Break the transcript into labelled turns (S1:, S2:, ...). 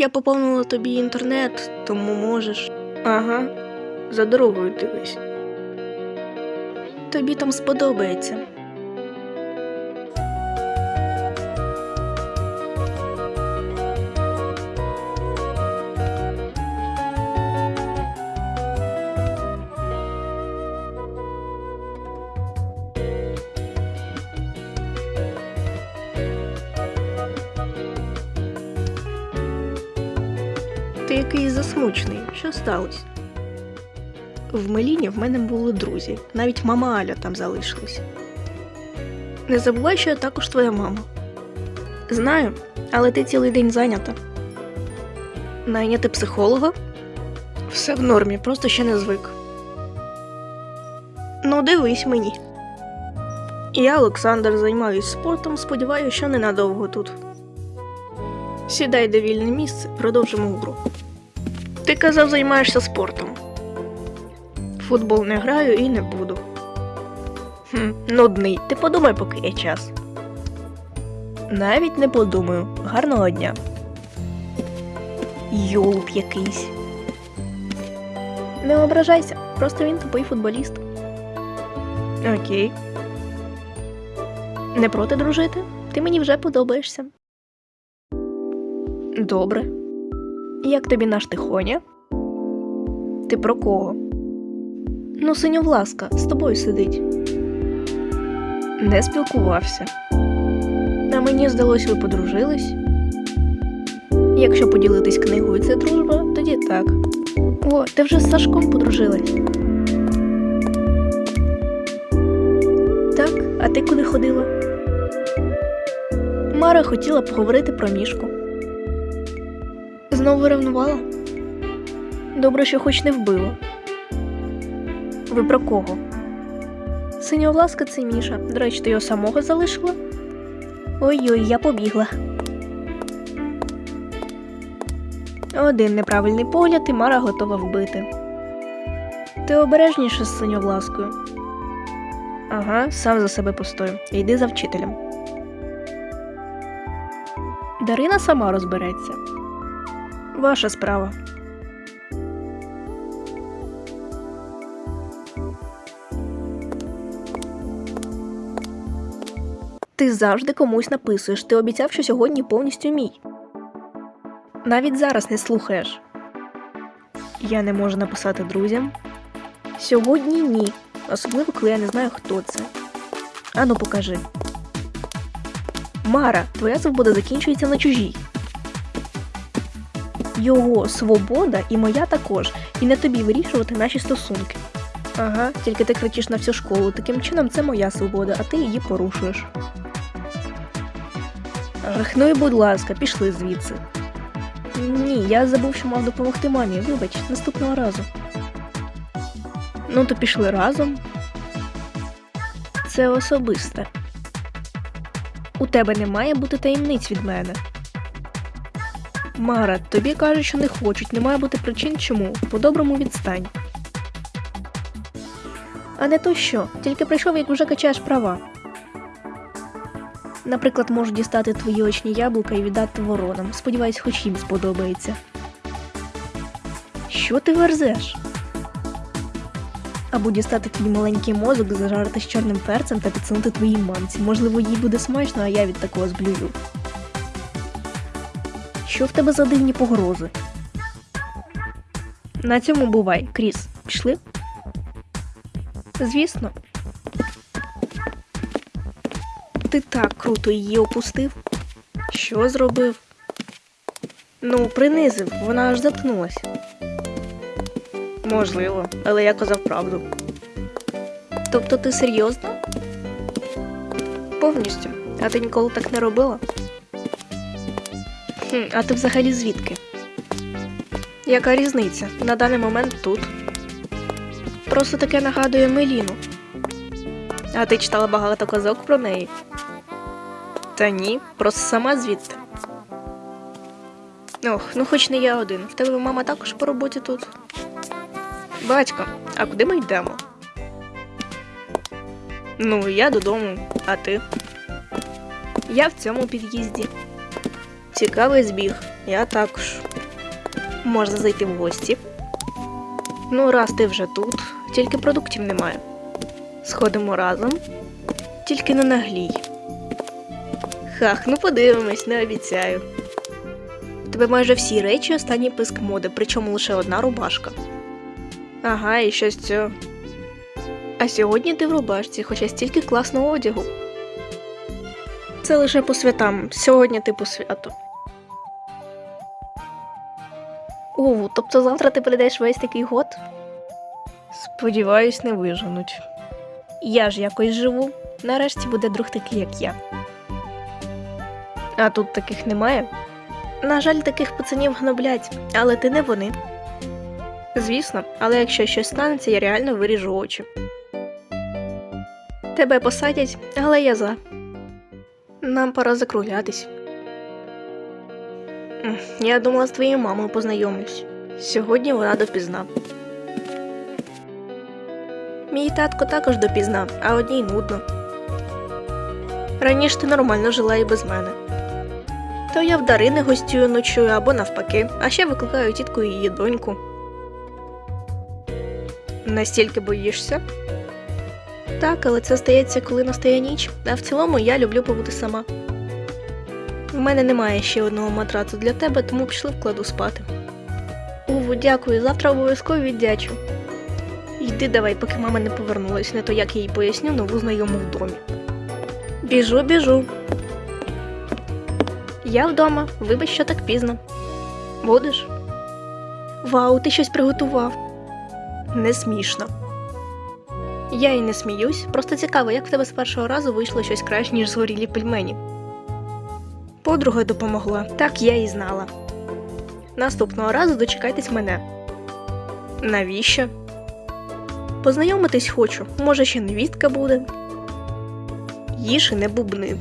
S1: Я поповнила тобі інтернет, тому можеш. Ага, за дорогою дивись. Тобі там сподобається. Ти якийсь засмучений. Що сталося? В Меліні в мене були друзі, навіть мама Аля там залишилась. Не забувай, що я також твоя мама. Знаю, але ти цілий день зайнята. Найняти психолога? Все в нормі, просто ще не звик. Ну, дивись мені. Я, Олександр, займаюсь спортом, сподіваюся, що ненадовго тут. Сідай де вільне місце, продовжимо гру. Ти казав, займаєшся спортом. Футбол не граю і не буду. Хм, нудний. Ти подумай, поки є час. Навіть не подумаю. Гарного дня. Йолуп якийсь. Не ображайся, просто він тупий футболіст. Окей. Не проти дружити? Ти мені вже подобаєшся. Добре. Як тобі наш тихоня? Ти про кого? Ну, синьовласка, з тобою сидить. Не спілкувався. А мені здалось, ви подружились. Якщо поділитись книгою це дружба, тоді так. О, ти вже з Сашком подружилась. Так, а ти куди ходила? Мара хотіла поговорити про мішку. Знову ревнувала? Добре, що хоч не вбила. Ви про кого? Синьовласка це Міша. До речі, ти його самого залишила? Ой-ой, я побігла. Один неправильний погляд і Мара готова вбити. Ти обережніше з синьовласкою. Ага, сам за себе постою. Йди за вчителем. Дарина сама розбереться. Ваша справа. Ти завжди комусь написуєш. Ти обіцяв, що сьогодні повністю мій. Навіть зараз не слухаєш. Я не можу написати друзям. Сьогодні ні. Особливо, коли я не знаю, хто це. Ану, покажи. Мара, твоя свобода закінчується на чужій. Його свобода і моя також, і не тобі вирішувати наші стосунки. Ага, тільки ти кричиш на всю школу. Таким чином це моя свобода, а ти її порушуєш. Ах, ну і будь ласка, пішли звідси. Ні, я забув, що мав допомогти мамі. Вибач, наступного разу. Ну, то пішли разом. Це особисте. У тебе не має бути таємниць від мене. Мара, тобі кажуть, що не хочуть, не має бути причин чому. По-доброму відстань. А не то що, тільки прийшов, як вже качаєш права. Наприклад, можу дістати твої очні яблука і віддати воронам. Сподіваюсь, хоч їм сподобається. Що ти верзеш? Або дістати твій маленький мозок, зажарити з чорним перцем та підсунути твоїй мамці. Можливо, їй буде смачно, а я від такого зблюю. Що в тебе за дивні погрози? На цьому бувай, Кріс. Пішли? Звісно. Ти так круто її опустив. Що зробив? Ну, принизив, вона аж заткнулася. Можливо, але я казав правду. Тобто ти серйозно? Повністю. А ти ніколи так не робила? А ти взагалі звідки? Яка різниця? На даний момент тут. Просто таке нагадує Меліну. А ти читала багато казок про неї? Та ні, просто сама звідти. Ох, ну хоч не я один. В тебе мама також по роботі тут. Батько, а куди ми йдемо? Ну, я додому, а ти? Я в цьому під'їзді. Цікавий збіг, я також. Можна зайти в гості. Ну, раз ти вже тут, тільки продуктів немає. Сходимо разом, тільки не наглій. Хах, ну подивимось, не обіцяю. В тебе майже всі речі останній писк моди, причому лише одна рубашка. Ага, і що з цього? А сьогодні ти в рубашці, хоча стільки класного одягу. Це лише по святам. Сьогодні типу свято. У, тобто завтра ти прийдеш весь такий год? Сподіваюсь, не виженуть. Я ж якось живу. Нарешті буде друг такий, як я. А тут таких немає. На жаль, таких пацанів гноблять, але ти не вони. Звісно, але якщо щось станеться, я реально виріжу очі. Тебе посадять, але я за. Нам пора закруглятись. Я думала, з твоєю мамою познайомлюсь. Сьогодні вона допізна. Мій татко також допізна, а одній нудно. Раніше ти нормально жила і без мене. То я в Дарини гостюю ночую або навпаки, а ще викликаю тітку і її доньку. Настільки боїшся? Так, але це стається, коли настає ніч, а в цілому я люблю побути сама. В мене немає ще одного матрацу для тебе, тому пішли вкладу спати. Уву, дякую, завтра обов'язково віддячу. Йди давай, поки мама не повернулась, не то як їй поясню нову знайому в домі. Біжу, біжу. Я вдома, вибач, що так пізно. Будеш? Вау, ти щось приготував. Не смішно. Я і не сміюсь, просто цікаво, як в тебе з першого разу вийшло щось краще, ніж згорілі пельмені. Подруга допомогла, так я і знала. Наступного разу дочекайтесь мене. Навіщо? Познайомитись хочу, може ще невістка буде. Їж і не бубни.